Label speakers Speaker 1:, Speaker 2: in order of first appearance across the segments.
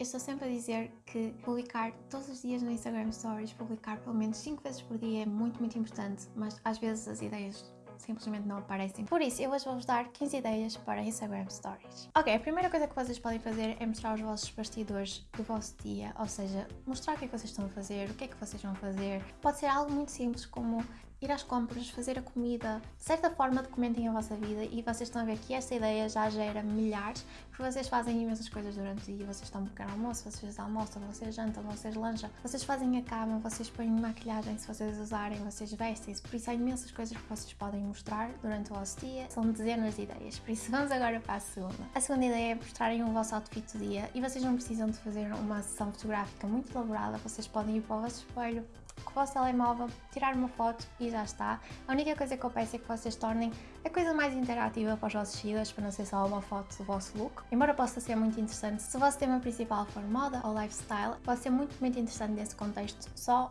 Speaker 1: Eu estou sempre a dizer que publicar todos os dias no Instagram Stories, publicar pelo menos 5 vezes por dia é muito, muito importante, mas às vezes as ideias simplesmente não aparecem. Por isso, eu hoje vou-vos dar 15 ideias para Instagram Stories. Ok, a primeira coisa que vocês podem fazer é mostrar os vossos bastidores do vosso dia, ou seja, mostrar o que é que vocês estão a fazer, o que é que vocês vão fazer. Pode ser algo muito simples como ir às compras, fazer a comida, de certa forma documentem a vossa vida e vocês estão a ver que esta ideia já gera milhares, porque vocês fazem imensas coisas durante o dia, vocês estão um pequeno almoço, vocês almoçam, vocês jantam, vocês lancham, vocês fazem a cama, vocês põem maquilhagem se vocês usarem, vocês vestem-se, por isso há imensas coisas que vocês podem mostrar durante o vosso dia, são dezenas de ideias, por isso vamos agora para a segunda. A segunda ideia é mostrarem o vosso outfit do dia e vocês não precisam de fazer uma sessão fotográfica muito elaborada, vocês podem ir para o vosso espelho, com o vosso telemóvel, tirar uma foto e já está. A única coisa que eu peço é que vocês tornem a coisa mais interativa para os vossos seguidores, para não ser só uma foto do vosso look. Embora possa ser muito interessante, se o vosso tema principal for moda ou lifestyle, pode ser muito, muito interessante nesse contexto só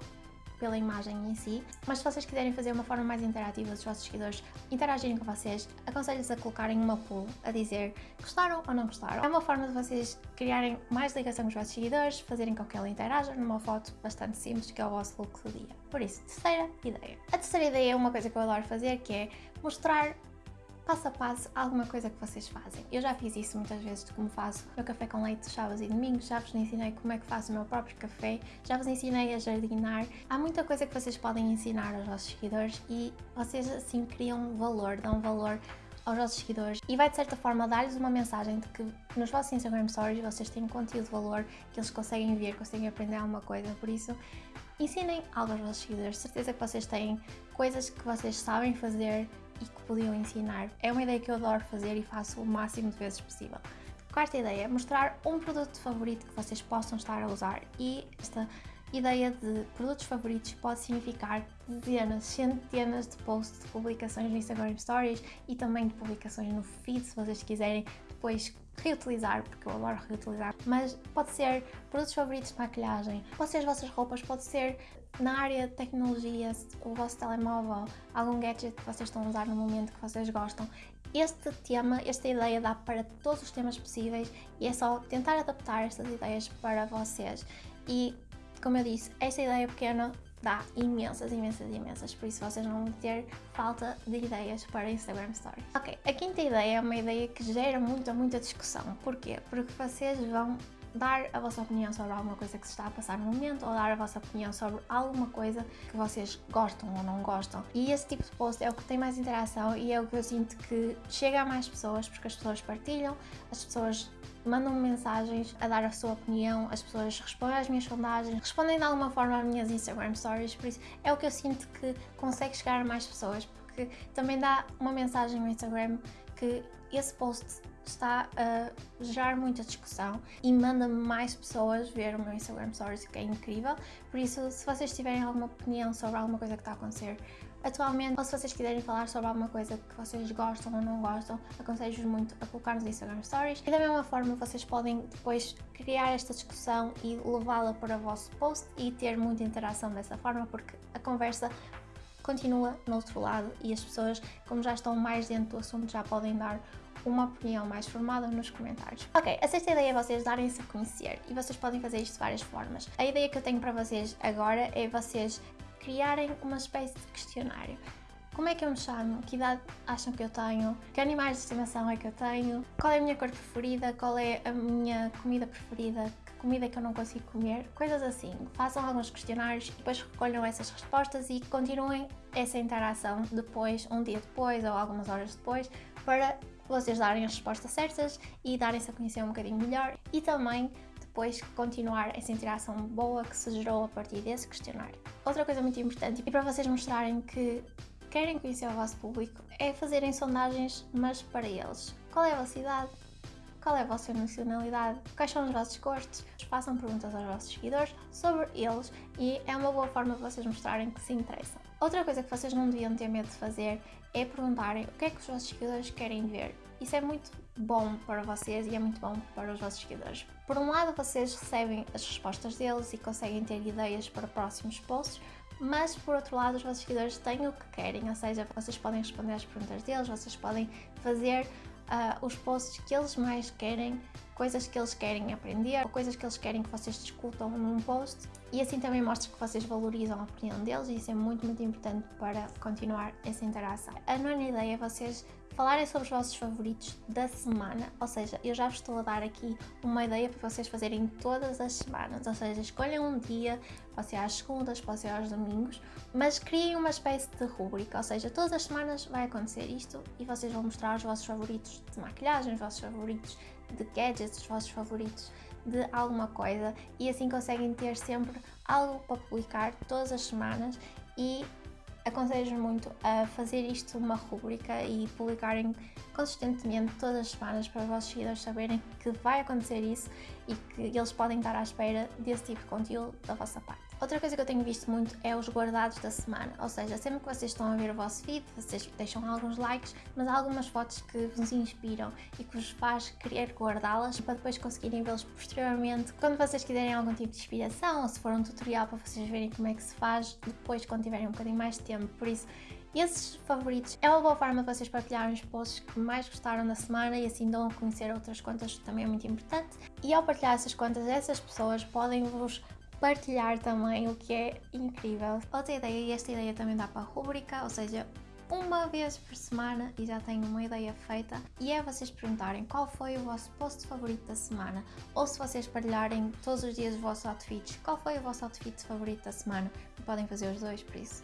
Speaker 1: pela imagem em si, mas se vocês quiserem fazer uma forma mais interativa dos vossos seguidores interagirem com vocês, aconselho-vos a colocarem uma poll a dizer gostaram ou não gostaram. É uma forma de vocês criarem mais ligação com os vossos seguidores, fazerem com que ele interaja numa foto bastante simples que é o vosso look do dia. Por isso, terceira ideia. A terceira ideia é uma coisa que eu adoro fazer, que é mostrar passo a passo alguma coisa que vocês fazem. Eu já fiz isso muitas vezes de como faço meu café com leite sábados e domingos, já vos ensinei como é que faço o meu próprio café, já vos ensinei a jardinar. Há muita coisa que vocês podem ensinar aos vossos seguidores e vocês assim criam valor, dão valor aos vossos seguidores e vai de certa forma dar-lhes uma mensagem de que nos vossos Instagram Stories vocês têm conteúdo de valor, que eles conseguem ver, conseguem aprender alguma coisa, por isso ensinem algo aos vossos seguidores, certeza que vocês têm coisas que vocês sabem fazer e que podiam ensinar. É uma ideia que eu adoro fazer e faço o máximo de vezes possível. Quarta ideia, mostrar um produto favorito que vocês possam estar a usar e esta ideia de produtos favoritos pode significar dezenas, centenas de posts de publicações no Instagram Stories e também de publicações no feed, se vocês quiserem depois reutilizar, porque eu adoro reutilizar, mas pode ser produtos favoritos de maquilhagem, pode ser as vossas roupas, pode ser na área de tecnologia, o vosso telemóvel, algum gadget que vocês estão a usar no momento que vocês gostam. Este tema, esta ideia dá para todos os temas possíveis e é só tentar adaptar estas ideias para vocês. E, como eu disse, esta ideia pequena dá imensas, imensas, imensas, por isso vocês não vão ter falta de ideias para Instagram Stories. Ok, a quinta ideia é uma ideia que gera muita, muita discussão. Porquê? Porque vocês vão dar a vossa opinião sobre alguma coisa que se está a passar no momento ou dar a vossa opinião sobre alguma coisa que vocês gostam ou não gostam. E esse tipo de post é o que tem mais interação e é o que eu sinto que chega a mais pessoas porque as pessoas partilham, as pessoas mandam -me mensagens a dar a sua opinião, as pessoas respondem às minhas sondagens, respondem de alguma forma às minhas Instagram stories, por isso é o que eu sinto que consegue chegar a mais pessoas, porque também dá uma mensagem no Instagram que esse post está a gerar muita discussão e manda mais pessoas ver o meu Instagram Stories, o que é incrível. Por isso, se vocês tiverem alguma opinião sobre alguma coisa que está a acontecer atualmente, ou se vocês quiserem falar sobre alguma coisa que vocês gostam ou não gostam, aconselho-vos muito a colocar nos Instagram Stories. E da mesma forma, vocês podem depois criar esta discussão e levá-la para o vosso post e ter muita interação dessa forma, porque a conversa continua no outro lado e as pessoas, como já estão mais dentro do assunto, já podem dar uma opinião mais formada nos comentários. Ok, a sexta ideia é vocês darem-se a conhecer e vocês podem fazer isto de várias formas. A ideia que eu tenho para vocês agora é vocês criarem uma espécie de questionário. Como é que eu me chamo? Que idade acham que eu tenho? Que animais de estimação é que eu tenho? Qual é a minha cor preferida? Qual é a minha comida preferida? Que comida é que eu não consigo comer? Coisas assim. Façam alguns questionários e depois recolham essas respostas e continuem essa interação depois, um dia depois ou algumas horas depois, para vocês darem as respostas certas e darem-se a conhecer um bocadinho melhor e também depois continuar essa interação boa que se gerou a partir desse questionário. Outra coisa muito importante e para vocês mostrarem que querem conhecer o vosso público é fazerem sondagens, mas para eles. Qual é a vossa idade? Qual é a vossa nacionalidade? Quais são os vossos gostos? Façam perguntas aos vossos seguidores sobre eles e é uma boa forma de vocês mostrarem que se interessam. Outra coisa que vocês não deviam ter medo de fazer é perguntarem o que é que os vossos seguidores querem ver. Isso é muito bom para vocês e é muito bom para os vossos seguidores. Por um lado, vocês recebem as respostas deles e conseguem ter ideias para próximos posts, mas por outro lado os vossos seguidores têm o que querem, ou seja, vocês podem responder às perguntas deles, vocês podem fazer uh, os posts que eles mais querem, coisas que eles querem aprender, ou coisas que eles querem que vocês discutam num post e assim também mostra que vocês valorizam a opinião deles e isso é muito, muito importante para continuar essa interação. A nona ideia é vocês falarem sobre os vossos favoritos da semana, ou seja, eu já vos estou a dar aqui uma ideia para vocês fazerem todas as semanas, ou seja, escolham um dia, pode ser às segundas, pode ser aos domingos, mas criem uma espécie de rúbrica, ou seja, todas as semanas vai acontecer isto e vocês vão mostrar os vossos favoritos de maquilhagem, os vossos favoritos de gadgets, os vossos favoritos de alguma coisa e assim conseguem ter sempre algo para publicar todas as semanas e aconselho muito a fazer isto uma rubrica e publicarem consistentemente todas as semanas para os vossos seguidores saberem que vai acontecer isso e que eles podem estar à espera desse tipo de conteúdo da vossa parte. Outra coisa que eu tenho visto muito é os guardados da semana, ou seja, sempre que vocês estão a ver o vosso feed, vocês deixam alguns likes, mas há algumas fotos que vos inspiram e que vos faz querer guardá-las para depois conseguirem vê-los posteriormente, quando vocês quiserem algum tipo de inspiração ou se for um tutorial para vocês verem como é que se faz depois quando tiverem um bocadinho mais de tempo, por isso esses favoritos é uma boa forma de vocês partilharem os posts que mais gostaram da semana e assim dão a conhecer outras contas, também é muito importante. E ao partilhar essas contas, essas pessoas podem vos partilhar também, o que é incrível. Outra ideia, e esta ideia também dá para a rubrica, ou seja, uma vez por semana e já tenho uma ideia feita e é vocês perguntarem qual foi o vosso post favorito da semana ou se vocês partilharem todos os dias os vossos outfits, qual foi o vosso outfit favorito da semana. Podem fazer os dois, por isso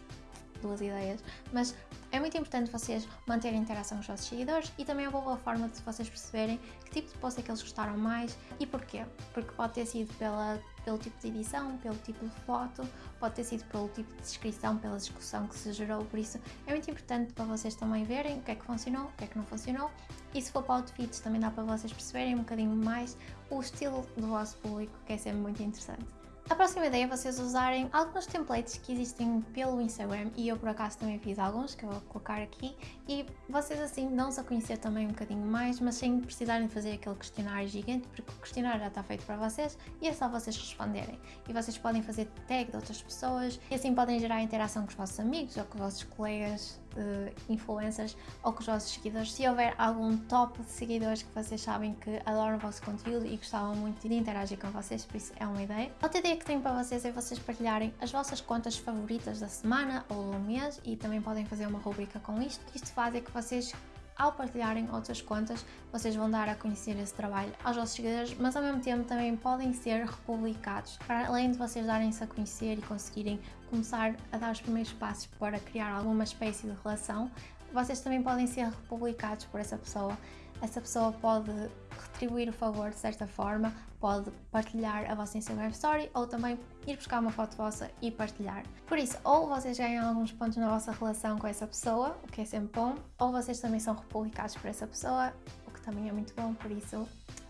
Speaker 1: duas ideias, mas é muito importante vocês manterem interação com os vossos seguidores e também é uma boa forma de vocês perceberem que tipo de post é que eles gostaram mais e porquê. Porque pode ter sido pela, pelo tipo de edição, pelo tipo de foto, pode ter sido pelo tipo de descrição, pela discussão que se gerou, por isso é muito importante para vocês também verem o que é que funcionou, o que é que não funcionou e se for para outfits também dá para vocês perceberem um bocadinho mais o estilo do vosso público, que é sempre muito interessante. A próxima ideia é vocês usarem alguns templates que existem pelo Instagram e eu por acaso também fiz alguns que eu vou colocar aqui e vocês assim dão-se a conhecer também um bocadinho mais, mas sem precisarem de fazer aquele questionário gigante porque o questionário já está feito para vocês e é só vocês responderem. E vocês podem fazer tag de outras pessoas e assim podem gerar interação com os vossos amigos ou com os vossos colegas uh, influencers ou com os vossos seguidores. Se houver algum top de seguidores que vocês sabem que adoram o vosso conteúdo e gostavam muito de interagir com vocês, por isso é uma ideia. Outra ideia que tenho para vocês é vocês partilharem as vossas contas favoritas da semana ou do mês e também podem fazer uma rubrica com isto. Isto faz é que vocês ao partilharem outras contas, vocês vão dar a conhecer esse trabalho aos vossos seguidores, mas ao mesmo tempo também podem ser republicados, para além de vocês darem-se a conhecer e conseguirem começar a dar os primeiros passos para criar alguma espécie de relação, vocês também podem ser republicados por essa pessoa. Essa pessoa pode retribuir o favor de certa forma, pode partilhar a vossa Instagram Story ou também ir buscar uma foto vossa e partilhar. Por isso, ou vocês ganham alguns pontos na vossa relação com essa pessoa, o que é sempre bom, ou vocês também são republicados por essa pessoa, o que também é muito bom, por isso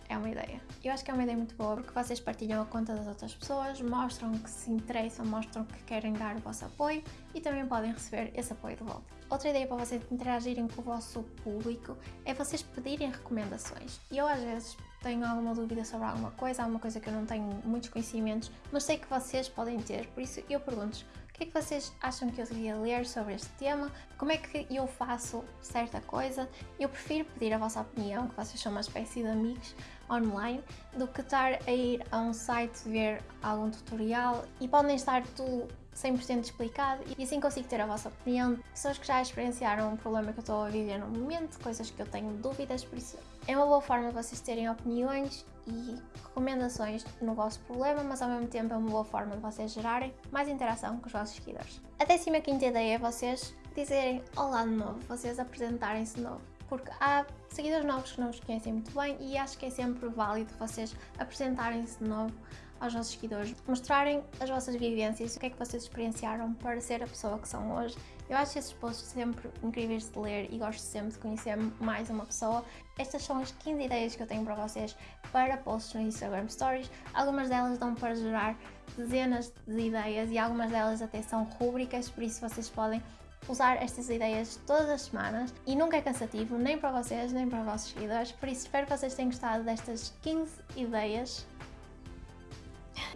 Speaker 1: é uma ideia. Eu acho que é uma ideia muito boa porque vocês partilham a conta das outras pessoas, mostram que se interessam, mostram que querem dar o vosso apoio e também podem receber esse apoio de volta. Outra ideia para vocês interagirem com o vosso público é vocês pedirem recomendações. E eu às vezes tenho alguma dúvida sobre alguma coisa, alguma coisa que eu não tenho muitos conhecimentos, mas sei que vocês podem ter, por isso eu pergunto o que é que vocês acham que eu devia ler sobre este tema? Como é que eu faço certa coisa? Eu prefiro pedir a vossa opinião, que vocês são uma espécie de amigos online, do que estar a ir a um site ver algum tutorial e podem estar tudo 100% explicado e assim consigo ter a vossa opinião. Pessoas que já experienciaram um problema que eu estou a viver no momento, coisas que eu tenho dúvidas, por isso é uma boa forma de vocês terem opiniões e recomendações no vosso problema, mas ao mesmo tempo é uma boa forma de vocês gerarem mais interação com os vossos seguidores. A décima quinta ideia é vocês dizerem olá de novo, vocês apresentarem-se de novo. Porque há seguidores novos que não os conhecem muito bem e acho que é sempre válido vocês apresentarem-se de novo aos vossos seguidores, mostrarem as vossas vivências, o que é que vocês experienciaram para ser a pessoa que são hoje. Eu acho esses posts sempre incríveis de ler e gosto sempre de conhecer mais uma pessoa. Estas são as 15 ideias que eu tenho para vocês para posts no Instagram Stories. Algumas delas dão para gerar dezenas de ideias e algumas delas até são rúbricas, por isso vocês podem usar estas ideias todas as semanas e nunca é cansativo, nem para vocês, nem para os vossos seguidores. Por isso, espero que vocês tenham gostado destas 15 ideias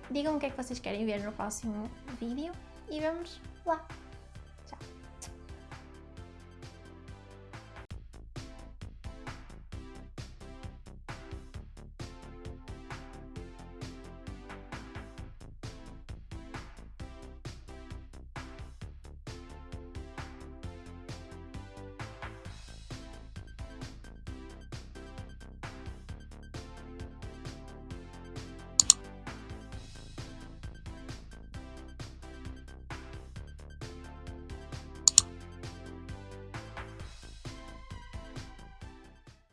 Speaker 1: Digam o que é que vocês querem ver no próximo vídeo e vemos lá!